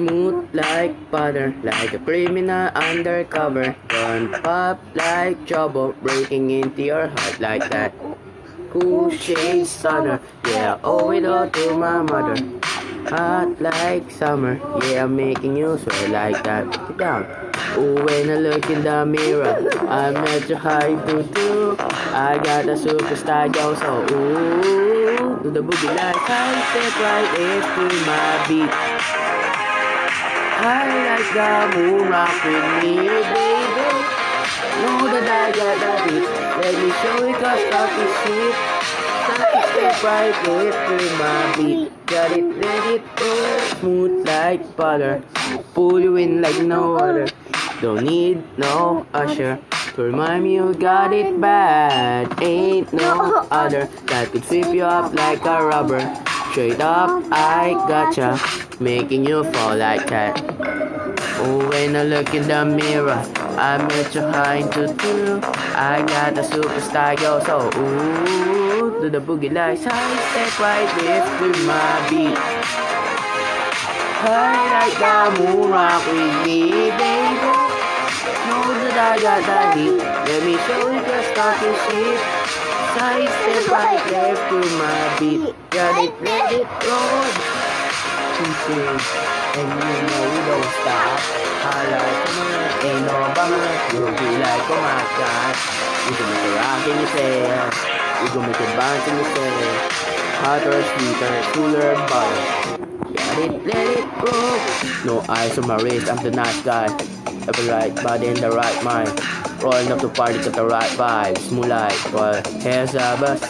Smooth like butter, like a criminal undercover. Run pop like trouble, breaking into your heart like that. Cool shade stunner, yeah, owe it all to my mother. Hot like summer, yeah, I'm making you sweat like that. Down. Ooh, when I look in the mirror, I'm at your high do. I got a superstar yo, so ooh, do the boogie like I step right into my beat. I like the moon rock with me, baby. Know that I got that beat. Let me show you cause start to see. Start to step right into my beat. Got it, let it go. Smooth like butter. Pull you in like no other. Don't need no usher. To remind me you got it bad. Ain't no other that could sweep you up like a rubber. Straight up, I gotcha. Making you fall like that. Oh, when I look in the mirror, I'm your high to do. I got the superstar, yo, so ooh, do the boogie like side step right with my beat. I like the moon rock with me, baby. Know that I got that heat. Let me show you the stocking shit. Side step right left to my beat. Got it, let it roll. Teaching, and you know we don't stop. Highlight, come on, ain't no bummer. You'll be like, oh my god. We can make a rock in your cell. We gon' make it bounce in your cell. Hotter, sweeter, cooler, butter. Got it, let it roll. No eyes on my wrist, I'm the nice guy. Every right body in the right mind. Rolling up the party, got the right vibes. Moonlight, here's a bus.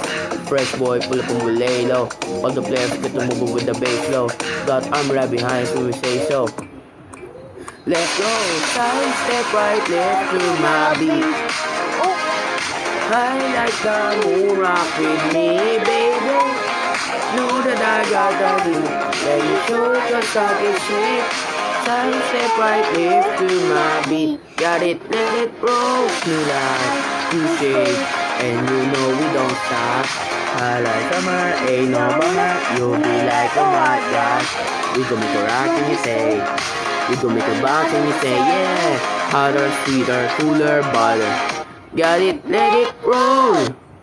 Fresh boy, pull up and we lay low. All the players get to move with the bass low. Got arm right behind when we say so. Let's go, side step right left to my beat. I like the moon rock with me, baby. Know that I got the beat. Let me show you the socket shit. Step right left to my beat. Got it, let it roll. Smooth like two shades. And you know we don't stop. I like summer, ain't no bummer. You'll be like, oh my gosh. We gon' make a rock and you say. We gon' make a bounce and you say, yeah. Hotter, sweeter, cooler, butter. Got it, let it roll.